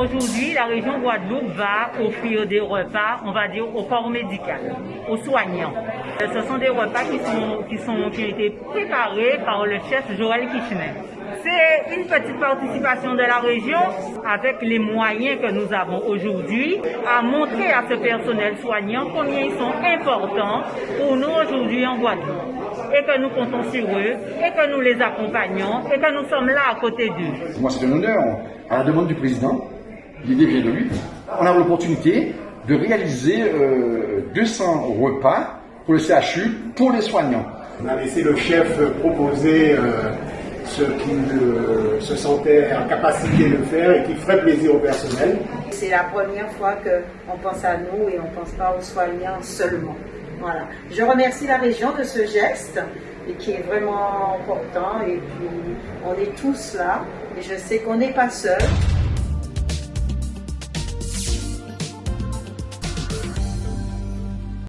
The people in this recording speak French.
Aujourd'hui, la région Guadeloupe va offrir des repas, on va dire, au corps médical, aux soignants. Ce sont des repas qui, sont, qui ont été préparés par le chef Joël Kitchener. C'est une petite participation de la région avec les moyens que nous avons aujourd'hui à montrer à ce personnel soignant combien ils sont importants pour nous aujourd'hui en Guadeloupe et que nous comptons sur eux et que nous les accompagnons et que nous sommes là à côté d'eux. Moi, c'est un honneur à la demande du président. L'idée vient de lui. On a l'opportunité de réaliser euh, 200 repas pour le CHU pour les soignants. On a laissé le chef proposer euh, ce qu'il se sentait en capacité de faire et qui ferait plaisir au personnel. C'est la première fois qu'on pense à nous et on ne pense pas aux soignants seulement. Voilà. Je remercie la région de ce geste et qui est vraiment important et puis on est tous là et je sais qu'on n'est pas seuls.